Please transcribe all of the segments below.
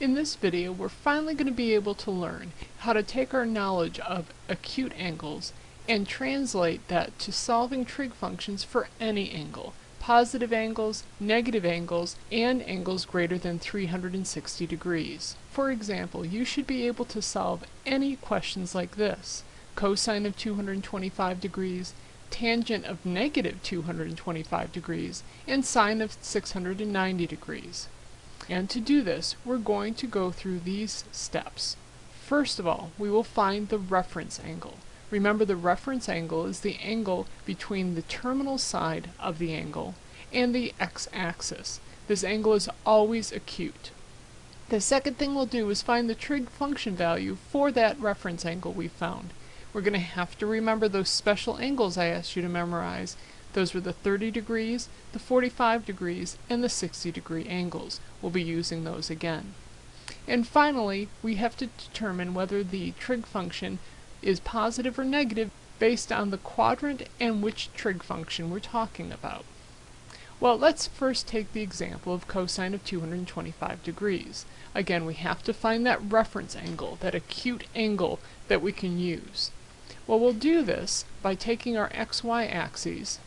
In this video, we're finally going to be able to learn how to take our knowledge of acute angles and translate that to solving trig functions for any angle, positive angles, negative angles, and angles greater than 360 degrees. For example, you should be able to solve any questions like this. Cosine of 225 degrees, tangent of negative 225 degrees, and sine of 690 degrees. And to do this, we're going to go through these steps. First of all, we will find the reference angle. Remember the reference angle is the angle between the terminal side of the angle and the x-axis. This angle is always acute. The second thing we'll do is find the trig function value for that reference angle we found. We're going to have to remember those special angles I asked you to memorize those were the 30 degrees, the 45 degrees, and the 60 degree angles. We'll be using those again. And finally, we have to determine whether the trig function is positive or negative based on the quadrant and which trig function we're talking about. Well, let's first take the example of cosine of 225 degrees. Again, we have to find that reference angle, that acute angle that we can use. Well, we'll do this by taking our xy axes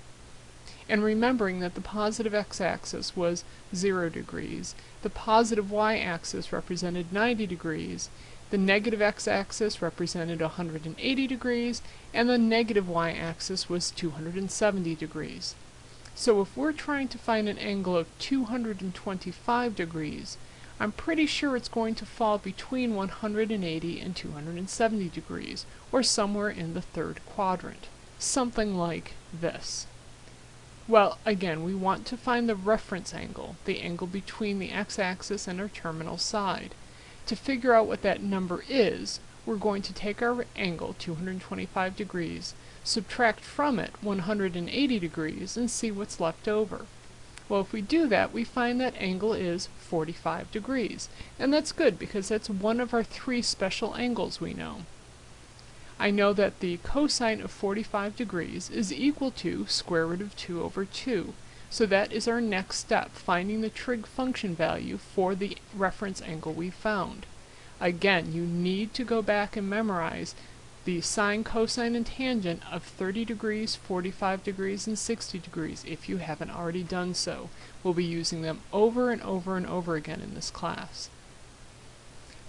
and remembering that the positive x-axis was 0 degrees, the positive y-axis represented 90 degrees, the negative x-axis represented 180 degrees, and the negative y-axis was 270 degrees. So if we're trying to find an angle of 225 degrees, I'm pretty sure it's going to fall between 180 and 270 degrees, or somewhere in the third quadrant. Something like this. Well, again, we want to find the reference angle, the angle between the x-axis and our terminal side. To figure out what that number is, we're going to take our angle, 225 degrees, subtract from it 180 degrees, and see what's left over. Well, if we do that, we find that angle is 45 degrees. And that's good because that's one of our three special angles we know. I know that the cosine of 45 degrees is equal to square root of 2 over 2. So that is our next step, finding the trig function value for the reference angle we found. Again, you need to go back and memorize the sine, cosine, and tangent of 30 degrees, 45 degrees, and 60 degrees if you haven't already done so. We'll be using them over and over and over again in this class.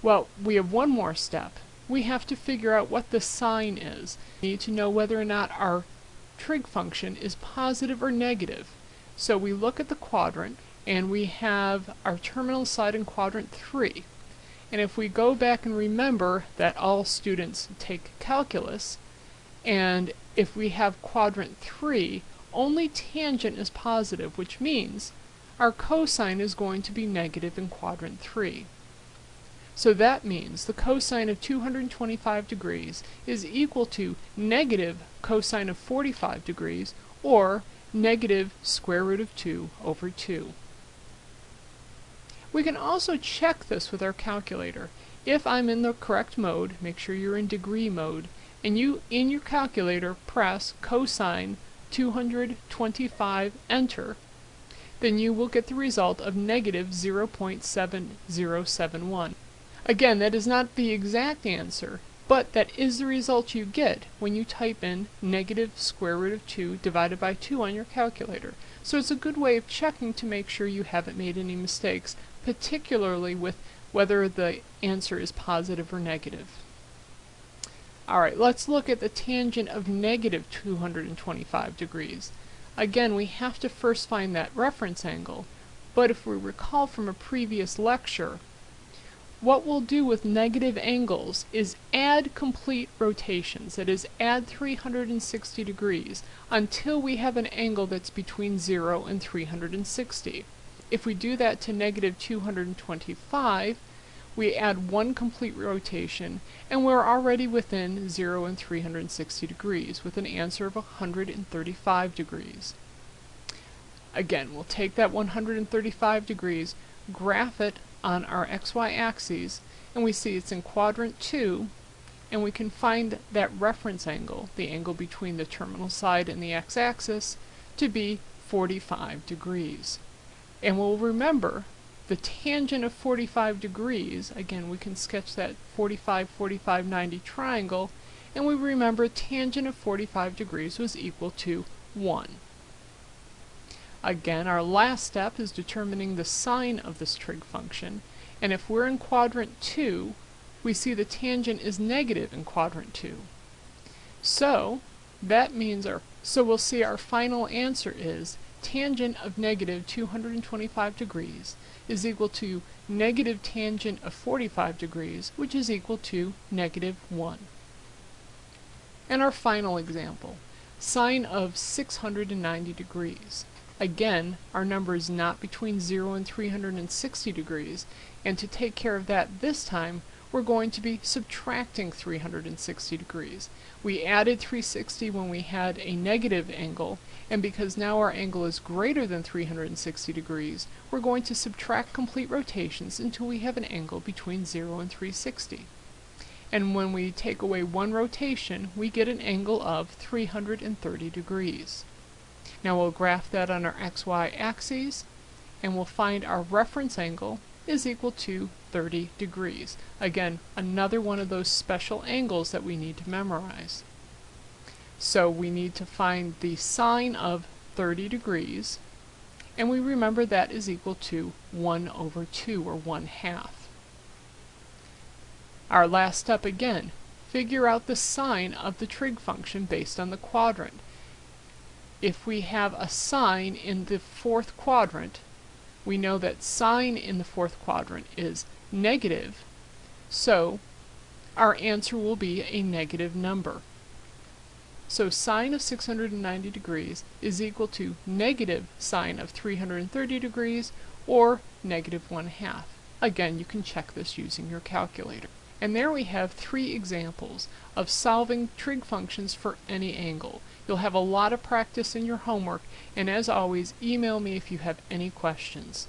Well, we have one more step, we have to figure out what the sign is. We need to know whether or not our trig function is positive or negative. So we look at the quadrant and we have our terminal side in quadrant 3. And if we go back and remember that all students take calculus, and if we have quadrant 3, only tangent is positive, which means our cosine is going to be negative in quadrant 3. So that means the cosine of 225 degrees is equal to negative cosine of 45 degrees, or negative square root of 2 over 2. We can also check this with our calculator. If I'm in the correct mode, make sure you're in degree mode, and you, in your calculator, press cosine 225, enter, then you will get the result of negative 0.7071. Again, that is not the exact answer, but that is the result you get when you type in negative square root of 2 divided by 2 on your calculator. So it's a good way of checking to make sure you haven't made any mistakes, particularly with whether the answer is positive or negative. Alright, let's look at the tangent of negative 225 degrees. Again, we have to first find that reference angle, but if we recall from a previous lecture, what we'll do with negative angles is add complete rotations, that is, add 360 degrees, until we have an angle that's between 0 and 360. If we do that to negative 225, we add one complete rotation, and we're already within 0 and 360 degrees, with an answer of 135 degrees. Again, we'll take that 135 degrees, graph it on our xy axes and we see it's in quadrant 2 and we can find that reference angle, the angle between the terminal side and the x-axis, to be 45 degrees. And we'll remember the tangent of 45 degrees, again we can sketch that 45, 45, 90 triangle, and we remember tangent of 45 degrees was equal to 1. Again, our last step is determining the sign of this trig function, and if we're in quadrant 2, we see the tangent is negative in quadrant 2. So, that means our, so we'll see our final answer is tangent of negative 225 degrees is equal to negative tangent of 45 degrees, which is equal to negative 1. And our final example, sine of 690 degrees. Again, our number is not between 0 and 360 degrees, and to take care of that this time, we're going to be subtracting 360 degrees. We added 360 when we had a negative angle, and because now our angle is greater than 360 degrees, we're going to subtract complete rotations until we have an angle between 0 and 360. And when we take away one rotation, we get an angle of 330 degrees. Now we'll graph that on our xy axes, and we'll find our reference angle is equal to 30 degrees. Again, another one of those special angles that we need to memorize. So we need to find the sine of 30 degrees, and we remember that is equal to 1 over 2, or 1 half. Our last step again, figure out the sign of the trig function based on the quadrant. If we have a sine in the fourth quadrant, we know that sine in the fourth quadrant is negative, so our answer will be a negative number. So sine of 690 degrees is equal to negative sine of 330 degrees, or negative 1 half. Again, you can check this using your calculator. And there we have three examples of solving trig functions for any angle. You'll have a lot of practice in your homework, and as always, email me if you have any questions.